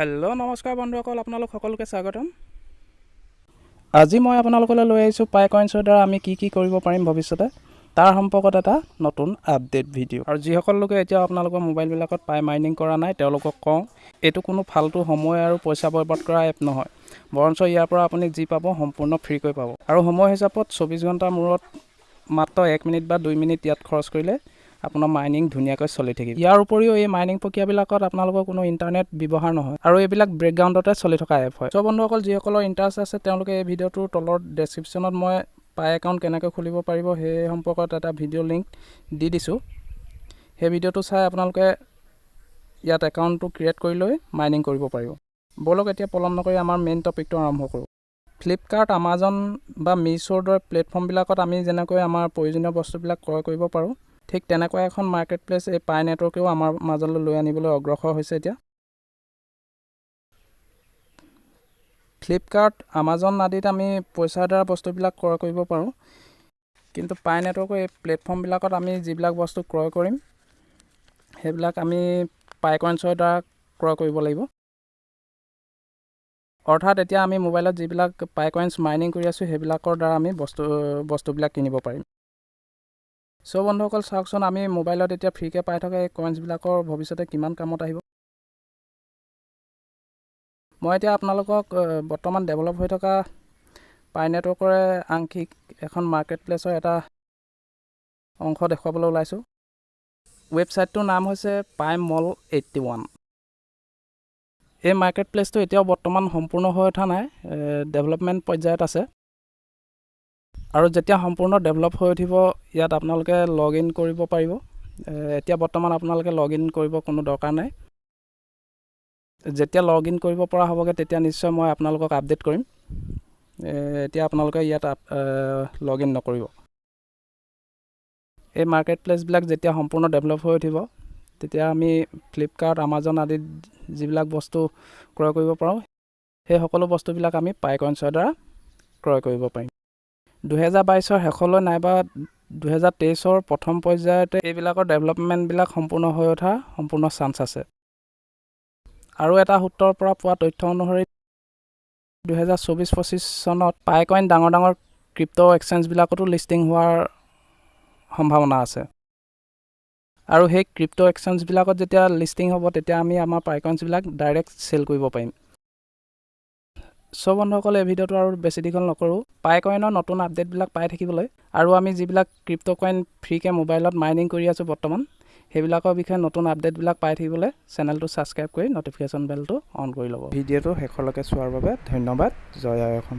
Hello নমস্কাৰ বন্ধুসকল আপোনালোক সকলোকে স্বাগতম। আজি মই আপোনালোকলৈ লৈ আহিছোঁ পাই কইন্সৰ দ্বাৰা আমি কি কি কৰিব পাৰিম ভৱিষ্যতে তাৰ সম্পৰ্কত এটা নতুন আপডেট ভিডিঅ' আৰু যিসকল লোকে এতিয়াও আপোনালোকৰ মোবাইলবিলাকত পাই মাইনিং কৰা নাই তেওঁলোকক কওঁ এইটো কোনো ফাল্টু সময় আৰু পইচা বৰবাদ কৰা এপ নহয়। বৰঞ্চ ইয়াৰ পৰা আপুনি যি পাব সম্পূৰ্ণ ফ্ৰীকৈ পাব। আৰু সময় হিচাপত চৌবিছ ঘণ্টাৰ মূৰত মাত্ৰ এক মিনিট বা দুই মিনিট ইয়াত খৰচ কৰিলে আপোনাৰ মাইনিং ধুনীয়াকৈ চলি থাকিব। ইয়াৰ উপৰিও এই মাইনিং প্ৰক্ৰিয়াবিলাকত আপোনালোকৰ কোনো ইণ্টাৰনেট ব্যৱহাৰ নহয় আৰু এইবিলাক বেকগ্ৰাউণ্ডতে চলি থকা এপ হয়। চ' বন্ধুসকল যিসকলৰ ইণ্টাৰেষ্ট আছে তেওঁলোকে এই ভিডিঅ'টোৰ তলৰ ডেছক্ৰিপশ্যনত মই পাই একাউণ্ট কেনেকৈ খুলিব পাৰিব সেই সম্পৰ্কত এটা ভিডিঅ' লিংক দি দিছোঁ। সেই ভিডিঅ'টো চাই আপোনালোকে ইয়াত একাউণ্টটো ক্ৰিয়েট কৰি লৈ মাইনিং কৰিব পাৰিব। ব'লক এতিয়া পলম নকৰি আমাৰ মেইন টপিকটো আৰম্ভ কৰোঁ। ফ্লিপকাৰ্ট আমাজন বা মিছ'ৰ দৰে প্লেটফৰ্মবিলাকত আমি যেনেকৈ আমাৰ প্ৰয়োজনীয় বস্তুবিলাক ক্ৰয় কৰিব পাৰোঁ ঠিক তেনেকুৱা এখন মাৰ্কেট প্লেচ এই পাই নেটৱৰ্কেও আমাৰ মাজলৈ লৈ আনিবলৈ অগ্ৰসৰ হৈছে এতিয়া। ফ্লিপকাৰ্ট আমাজন আদিত আমি পইচাৰ দ্বাৰা বস্তুবিলাক ক্ৰয় কৰিব পাৰোঁ। কিন্তু পাই নেটৱৰ্কৰ এই প্লেটফৰ্মবিলাকত আমি যিবিলাক বস্তু ক্ৰয় কৰিম সেইবিলাক আমি পাই দ্বাৰা ক্ৰয় কৰিব লাগিব। অৰ্থাৎ এতিয়া আমি মোবাইলত যিবিলাক পাই মাইনিং কৰি আছোঁ সেইবিলাকৰ দ্বাৰা আমি বস্তু বস্তুবিলাক কিনিব পাৰিম। চ' বন্ধুসকল চাওকচোন আমি মোবাইলত এতিয়া ফ্ৰীকৈ পাই থকা এই কইন্সবিলাকৰ ভৱিষ্যতে কিমান কামত আহিব? মই এতিয়া আপোনালোকক বৰ্তমান ডেভেলপ হৈ থকা পাই নেটৱৰ্কৰে আংশিক এখন মাৰ্কেট প্লেচৰ এটা অংশ দেখুৱাবলৈ ওলাইছোঁ। ৱেবছাইটটোৰ নাম হৈছে পাই মল এইট্টি ওৱান এই মাৰ্কেট প্লেচটো এতিয়াও বৰ্তমান সম্পূৰ্ণ হৈ উঠা নাই ডেভেলপমেণ্ট পৰ্যায়ত আছে। আৰু যেতিয়া সম্পূৰ্ণ ডেভেলপ হৈ উঠিব ইয়াত আপোনালোকে লগ ইন কৰিব পাৰিব। এতিয়া বৰ্তমান আপোনালোকে লগ ইন কৰিব কোনো দৰকাৰ নাই। যেতিয়া লগ ইন কৰিব পৰা হ'বগৈ তেতিয়া নিশ্চয় মই আপোনালোকক আপডেট কৰিম। এতিয়া আপোনালোকে ইয়াত লগ ইন নকৰিব। এই মাৰ্কেট প্লেচবিলাক যেতিয়া সম্পূৰ্ণ ডেভেলপ হৈ উঠিব তেতিয়া আমি ফ্লিপকাৰ্ট আমাজন আদিত যিবিলাক বস্তু ক্ৰয় কৰিব পাৰোঁ সেই সকলো বস্তুবিলাক আমি পাই কইন্সৰ দ্বাৰা ক্ৰয় কৰিব পাৰিম। দুহেজাৰ বাইছৰ শেষলৈ নাইবা দুহেজাৰ তেইছৰ প্ৰথম পৰ্যায়তে এইবিলাকৰ ডেভেলপমেণ্টবিলাক সম্পূৰ্ণ হৈ উঠাৰ সম্পূৰ্ণ চান্স আছে। আৰু এটা সূত্ৰৰ পৰা পোৱা তথ্য অনুসৰি দুহেজাৰ চৌবিছ পঁচিছ চনত পাই কইন ডাঙৰ ডাঙৰ ক্ৰিপ্ট' এক্সেঞ্জবিলাকতো লিষ্টিং হোৱাৰ সম্ভাৱনা আছে। আৰু সেই ক্ৰিপ্ট' এক্সেঞ্জবিলাকত যেতিয়া লিষ্টিং হ'ব তেতিয়া আমি আমাৰ পাই কইন্সবিলাক ডাইৰেক্ট চেল কৰিব পাৰিম। চ' বন্ধুসকল এই ভিডিঅ'টো আৰু বেছি দীঘল নকৰোঁ। পাই কইনৰ নতুন আপডেটবিলাক পাই থাকিবলৈ আৰু আমি যিবিলাক ক্ৰিপ্ট' কইন ফ্ৰীকৈ মোবাইলত মাইনিং কৰি আছোঁ বৰ্তমান সেইবিলাকৰ বিষয়ে নতুন আপডেটবিলাক পাই থাকিবলৈ চেনেলটো ছাবস্ক্ৰাইব কৰি ন'টিফিকেশ্যন বেলটো অন কৰি ল'ব। ভিডিঅ'টো শেষলৈকে চোৱাৰ বাবে ধন্যবাদ। জয় আই অসম।